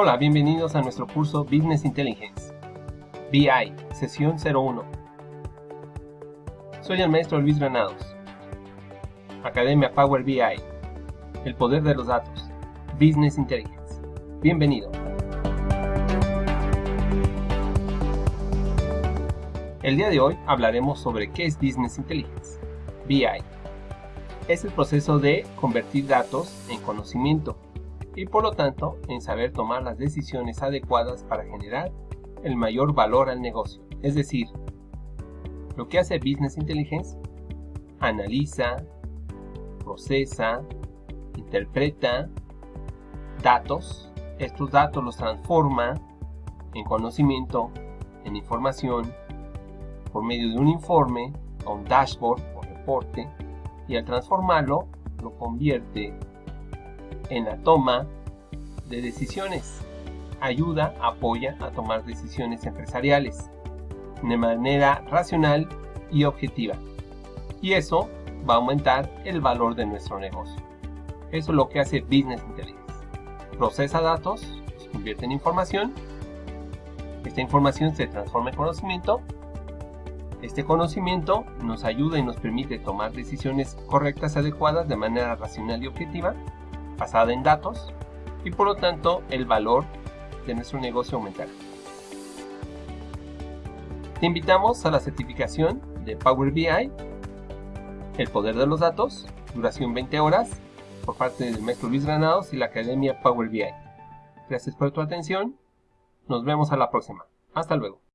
Hola, bienvenidos a nuestro curso Business Intelligence, BI, sesión 01. Soy el maestro Luis Granados. Academia Power BI, el poder de los datos, Business Intelligence. Bienvenido. El día de hoy hablaremos sobre qué es Business Intelligence, BI. Es el proceso de convertir datos en conocimiento y por lo tanto en saber tomar las decisiones adecuadas para generar el mayor valor al negocio. Es decir, lo que hace Business Intelligence, analiza, procesa, interpreta datos, estos datos los transforma en conocimiento, en información, por medio de un informe, o un dashboard o reporte, y al transformarlo lo convierte en la toma de decisiones. Ayuda, apoya a tomar decisiones empresariales de manera racional y objetiva. Y eso va a aumentar el valor de nuestro negocio. Eso es lo que hace Business Intelligence. Procesa datos, convierte en información. Esta información se transforma en conocimiento. Este conocimiento nos ayuda y nos permite tomar decisiones correctas adecuadas de manera racional y objetiva basada en datos y por lo tanto el valor de nuestro negocio aumentará. Te invitamos a la certificación de Power BI, el poder de los datos, duración 20 horas, por parte del maestro Luis Granados y la Academia Power BI. Gracias por tu atención, nos vemos a la próxima. Hasta luego.